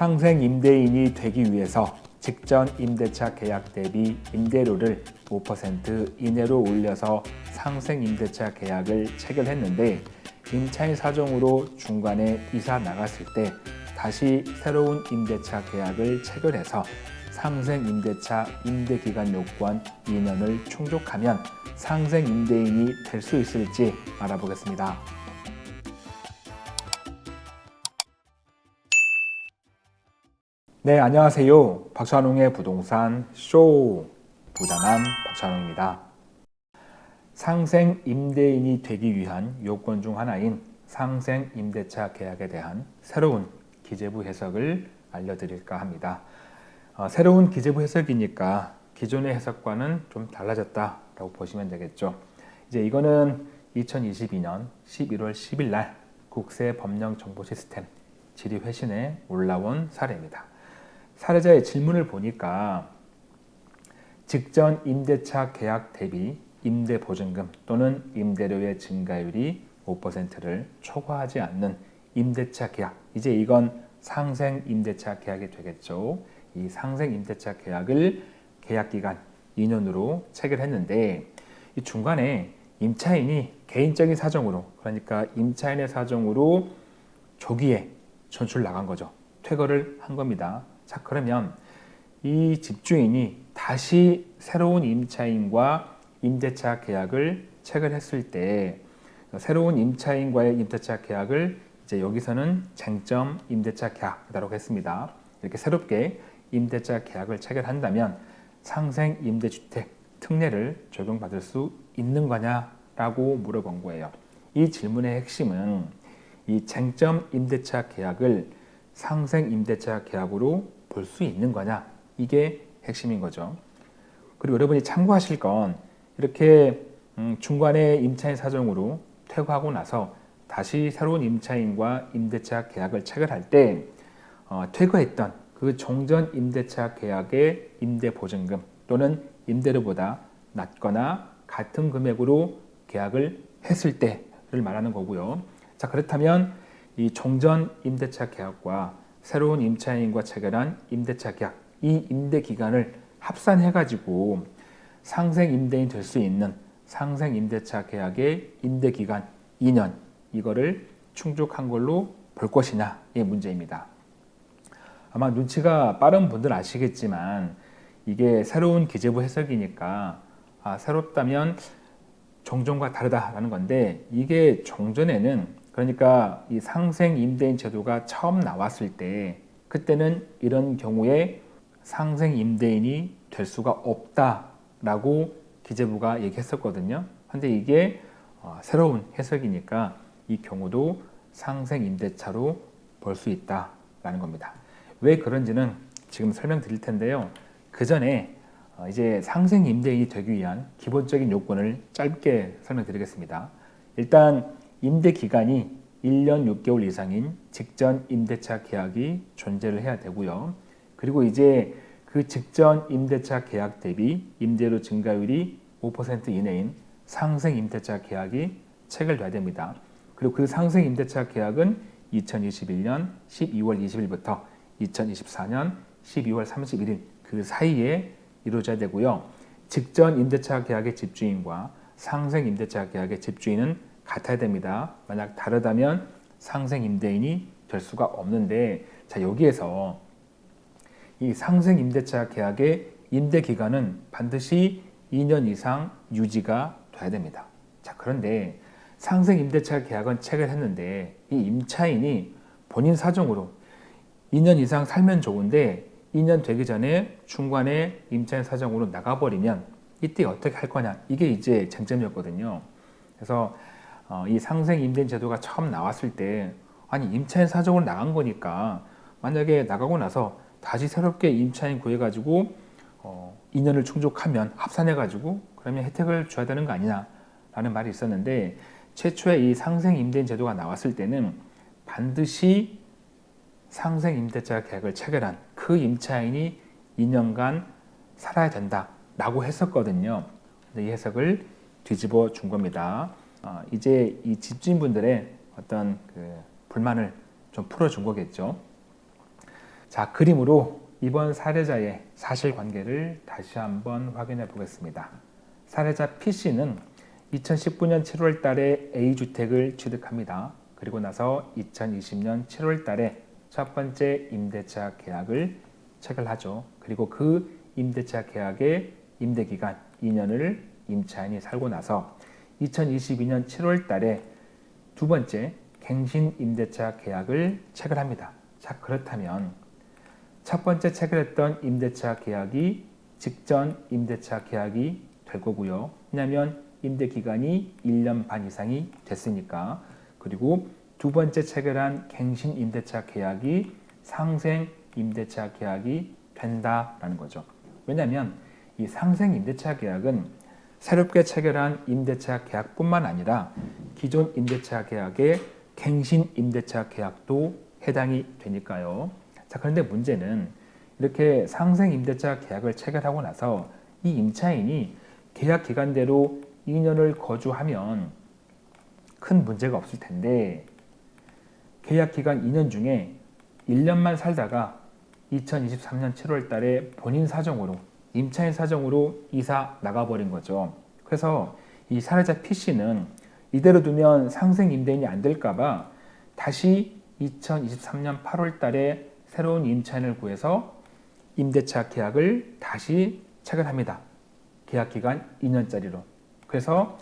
상생 임대인이 되기 위해서 직전 임대차 계약 대비 임대료를 5% 이내로 올려서 상생 임대차 계약을 체결했는데 임차인 사정으로 중간에 이사 나갔을 때 다시 새로운 임대차 계약을 체결해서 상생 임대차 임대기간 요건 2년을 충족하면 상생 임대인이 될 수 있을지 알아보겠습니다. 네, 안녕하세요. 박찬웅의 부동산 쇼 부자남 박찬웅입니다. 상생 임대인이 되기 위한 요건 중 하나인 상생 임대차 계약에 대한 새로운 기재부 해석을 알려드릴까 합니다. 어, 새로운 기재부 해석이니까 기존의 해석과는 좀 달라졌다 라고 보시면 되겠죠. 이제 이거는 2022년 11월 10일 날 국세 법령 정보 시스템 질의 회신에 올라온 사례입니다. 사례자의 질문을 보니까 직전 임대차 계약 대비 임대 보증금 또는 임대료의 증가율이 5%를 초과하지 않는 임대차 계약 이제 이건 상생 임대차 계약이 되겠죠. 이 상생 임대차 계약을 계약기간 2년으로 체결했는데 이 중간에 임차인이 개인적인 사정으로 그러니까 임차인의 사정으로 조기에 전출 나간 거죠. 퇴거를 한 겁니다. 자 그러면 이 집주인이 다시 새로운 임차인과 임대차 계약을 체결했을 때 새로운 임차인과의 임대차 계약을 이제 여기서는 쟁점 임대차 계약이라고 했습니다. 이렇게 새롭게 임대차 계약을 체결한다면 상생 임대주택 특례를 적용받을 수 있는 거냐라고 물어본 거예요. 이 질문의 핵심은 이 쟁점 임대차 계약을 상생 임대차 계약으로 볼 수 있는 거냐 이게 핵심인 거죠. 그리고 여러분이 참고하실 건 이렇게 음, 중간에 임차인 사정으로 퇴거하고 나서 다시 새로운 임차인과 임대차 계약을 체결할 때 어, 퇴거했던 그 종전 임대차 계약의 임대보증금 또는 임대료보다 낮거나 같은 금액으로 계약을 했을 때를 말하는 거고요. 자 그렇다면 이 종전 임대차 계약과 새로운 임차인과 체결한 임대차 계약 이 임대 기간을 합산해 가지고 상생 임대인 될 수 있는 상생 임대차 계약의 임대 기간 2년 이거를 충족한 걸로 볼 것이냐의 문제입니다. 아마 눈치가 빠른 분들 아시겠지만 이게 새로운 기재부 해석이니까 아, 새롭다면 종전과 다르다라는 건데 이게 종전에는 그러니까 이 상생 임대인 제도가 처음 나왔을 때 그때는 이런 경우에 상생 임대인이 될 수가 없다라고 기재부가 얘기했었거든요. 근데 이게 어, 새로운 해석이니까 이 경우도 상생 임대차로 볼 수 있다라는 겁니다. 왜 그런지는 지금 설명드릴 텐데요. 그 전에 어, 이제 상생 임대인이 되기 위한 기본적인 요건을 짧게 설명드리겠습니다. 일단 임대 기간이 1년 6개월 이상인 직전 임대차 계약이 존재를 해야 되고요. 그리고 이제 그 직전 임대차 계약 대비 임대료 증가율이 5% 이내인 상생 임대차 계약이 체결돼야 됩니다. 그리고 그 상생 임대차 계약은 2021년 12월 20일부터 2024년 12월 31일 그 사이에 이루어져야 되고요. 직전 임대차 계약의 집주인과 상생 임대차 계약의 집주인은 같아야 됩니다. 만약 다르다면 상생 임대인이 될 수가 없는데 자 여기에서 이 상생 임대차 계약의 임대 기간은 반드시 2년 이상 유지가 돼야 됩니다. 자 그런데 상생 임대차 계약은 체결했는데 이 임차인이 본인 사정으로 2년 이상 살면 좋은데 2년 되기 전에 중간에 임차인 사정으로 나가버리면 이때 어떻게 할 거냐 이게 이제 쟁점이었거든요. 그래서 어, 이 상생 임대인 제도가 처음 나왔을 때 아니 임차인 사정으로 나간 거니까 만약에 나가고 나서 다시 새롭게 임차인 구해가지고 어, 2년을 충족하면 합산해가지고 그러면 혜택을 줘야 되는 거 아니냐 라는 말이 있었는데 최초에 이 상생 임대인 제도가 나왔을 때는 반드시 상생 임대차 계약을 체결한 그 임차인이 2년간 살아야 된다 라고 했었거든요. 이 해석을 뒤집어 준 겁니다 어, 이제 이 집주인분들의 어떤 그 불만을 좀 풀어준 거겠죠 자, 그림으로 이번 사례자의 사실관계를 다시 한번 확인해 보겠습니다. 사례자 P씨는 2019년 7월 달에 A주택을 취득합니다. 그리고 나서 2020년 7월 달에 첫 번째 임대차 계약을 체결하죠. 그리고 그 임대차 계약의 임대기간 2년을 임차인이 살고 나서 2022년 7월 달에 두 번째 갱신 임대차 계약을 체결합니다. 자, 그렇다면 첫 번째 체결했던 임대차 계약이 직전 임대차 계약이 될 거고요. 왜냐하면 임대 기간이 1년 반 이상이 됐으니까 그리고 두 번째 체결한 갱신 임대차 계약이 상생 임대차 계약이 된다라는 거죠. 왜냐하면 이 상생 임대차 계약은 새롭게 체결한 임대차 계약뿐만 아니라 기존 임대차 계약의 갱신 임대차 계약도 해당이 되니까요. 자, 그런데 문제는 이렇게 상생 임대차 계약을 체결하고 나서 이 임차인이 계약 기간대로 2년을 거주하면 큰 문제가 없을 텐데 계약 기간 2년 중에 1년만 살다가 2023년 7월 달에 본인 사정으로 임차인 사정으로 이사 나가버린 거죠. 그래서 이 사례자 P씨는 이대로 두면 상생 임대인이 안 될까봐 다시 2023년 8월 달에 새로운 임차인을 구해서 임대차 계약을 다시 체결합니다. 계약 기간 2년짜리로. 그래서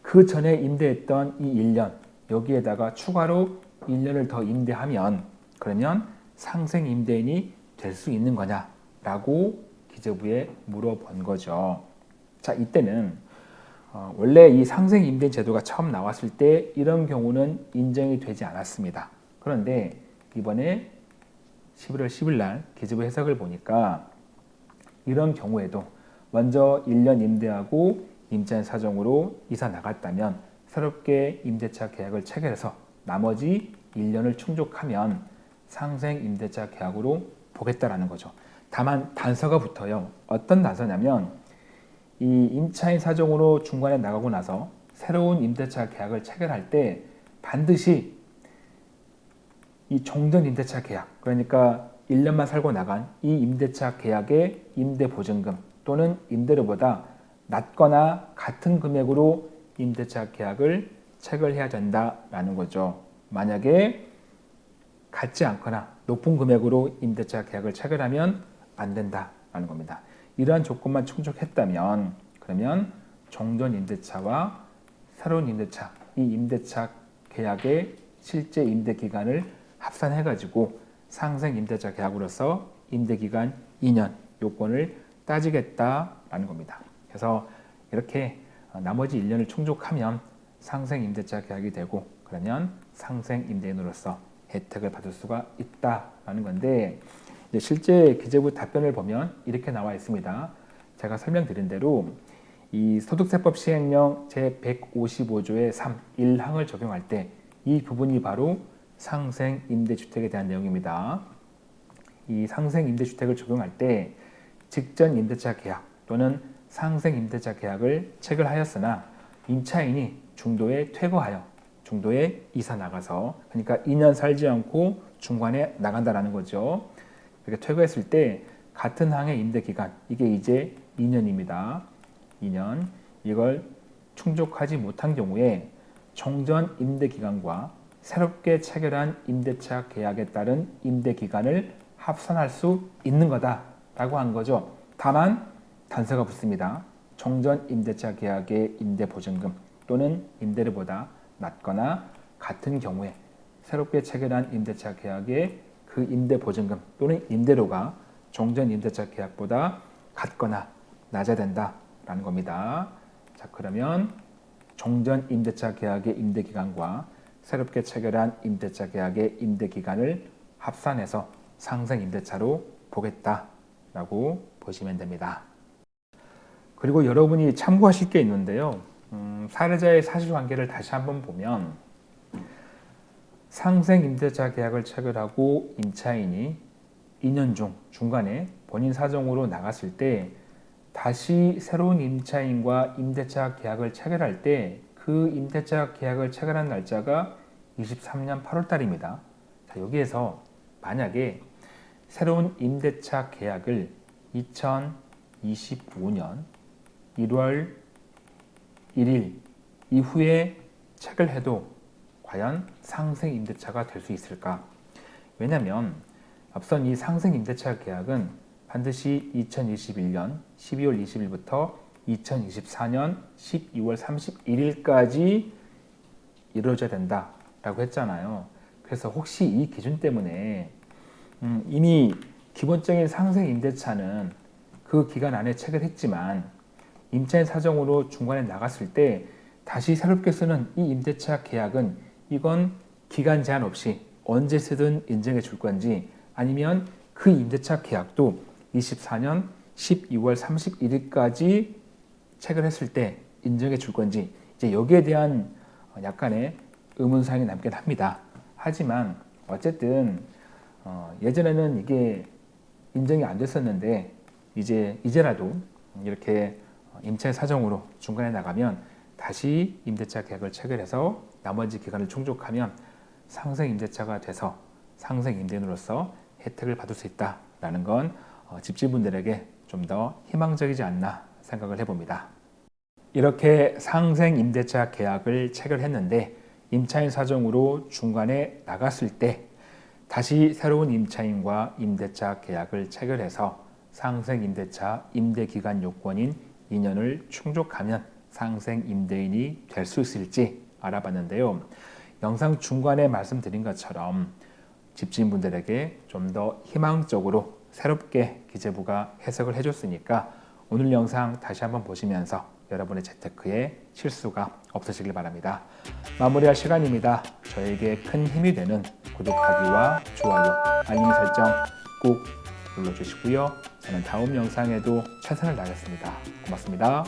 그 전에 임대했던 이 1년 여기에다가 추가로 1년을 더 임대하면 그러면 상생 임대인이 될 수 있는 거냐라고 기재부에 물어본 거죠. 자 이때는 어, 원래 이 상생 임대인 제도가 처음 나왔을 때 이런 경우는 인정이 되지 않았습니다. 그런데 이번에 11월 10일 날 기재부 해석을 보니까 이런 경우에도 먼저 1년 임대하고 임차인 사정으로 이사 나갔다면 새롭게 임대차 계약을 체결해서 나머지 1년을 충족하면 상생 임대차 계약으로 보겠다라는 거죠. 다만 단서가 붙어요. 어떤 단서냐면 이 임차인 사정으로 중간에 나가고 나서 새로운 임대차 계약을 체결할 때 반드시 이 종전 임대차 계약 그러니까 1년만 살고 나간 이 임대차 계약의 임대 보증금 또는 임대료보다 낮거나 같은 금액으로 임대차 계약을 체결해야 된다라는 거죠. 만약에 같지 않거나 높은 금액으로 임대차 계약을 체결하면 안 된다라는 겁니다. 이러한 조건만 충족했다면 그러면 종전 임대차와 새로운 임대차, 이 임대차 계약의 실제 임대 기간을 합산해 가지고 상생 임대차 계약으로서 임대 기간 2년 요건을 따지겠다라는 겁니다. 그래서 이렇게 나머지 1년을 충족하면 상생 임대차 계약이 되고 그러면 상생 임대인으로서 혜택을 받을 수가 있다라는 건데 실제 기재부 답변을 보면 이렇게 나와 있습니다. 제가 설명드린 대로 이 소득세법 시행령 제155조의 3, 1항을 적용할 때 이 부분이 바로 상생 임대주택에 대한 내용입니다. 이 상생 임대주택을 적용할 때 직전 임대차 계약 또는 상생 임대차 계약을 체결하였으나 임차인이 중도에 퇴거하여 중도에 이사 나가서 그러니까 2년 살지 않고 중간에 나간다라는 거죠. 이렇게 퇴거했을 때 같은 항의 임대 기간 이게 이제 2년입니다. 2년 이걸 충족하지 못한 경우에 종전 임대 기간과 새롭게 체결한 임대차 계약에 따른 임대 기간을 합산할 수 있는 거다라고 한 거죠. 다만 단서가 붙습니다. 종전 임대차 계약의 임대 보증금 또는 임대료보다 낮거나 같은 경우에 새롭게 체결한 임대차 계약의 그 임대 보증금 또는 임대료가 종전 임대차 계약보다 같거나 낮아야 된다라는 겁니다. 자 그러면 종전 임대차 계약의 임대 기간과 새롭게 체결한 임대차 계약의 임대 기간을 합산해서 상생 임대차로 보겠다라고 보시면 됩니다. 그리고 여러분이 참고하실 게 있는데요. 음, 사례자의 사실관계를 다시 한번 보면 상생 임대차 계약을 체결하고 임차인이 2년 중 중간에 본인 사정으로 나갔을 때 다시 새로운 임차인과 임대차 계약을 체결할 때 그 임대차 계약을 체결한 날짜가 23년 8월 달입니다. 자, 여기에서 만약에 새로운 임대차 계약을 2025년 1월 1일 이후에 책을 해도 과연 상생 임대차가 될 수 있을까? 왜냐하면 앞선 이 상생 임대차 계약은 반드시 2021년 12월 20일부터 2024년 12월 31일까지 이루어져야 된다라고 했잖아요. 그래서 혹시 이 기준 때문에 음, 이미 기본적인 상생 임대차는 그 기간 안에 체결했지만 임차인 사정으로 중간에 나갔을 때 다시 새롭게 쓰는 이 임대차 계약은 이건 기간 제한 없이 언제 쓰든 인정해 줄 건지 아니면 그 임대차 계약도 24년 12월 31일까지 체결했을 때 인정해 줄 건지 이제 여기에 대한 약간의 의문사항이 남긴 합니다. 하지만 어쨌든 어, 예전에는 이게 인정이 안 됐었는데 이제 이제라도 이렇게 임차인 사정으로 중간에 나가면 다시 임대차 계약을 체결해서 나머지 기간을 충족하면 상생 임대차가 돼서 상생 임대인으로서 혜택을 받을 수 있다라는 건 어, 집주분들에게 좀 더 희망적이지 않나 생각을 해봅니다. 이렇게 상생 임대차 계약을 체결했는데 임차인 사정으로 중간에 나갔을 때 다시 새로운 임차인과 임대차 계약을 체결해서 상생 임대차 임대 기간 요건인 2년을 충족하면 상생 임대인이 될 수 있을지 알아봤는데요. 영상 중간에 말씀드린 것처럼 집주인분들에게 좀 더 희망적으로 새롭게 기재부가 해석을 해줬으니까 오늘 영상 다시 한번 보시면서 여러분의 재테크에 실수가 없으시길 바랍니다. 마무리할 시간입니다. 저에게 큰 힘이 되는 구독하기와 좋아요, 알림 설정 꼭 눌러주시고요. 저는 다음 영상에도 최선을 다하겠습니다. 고맙습니다.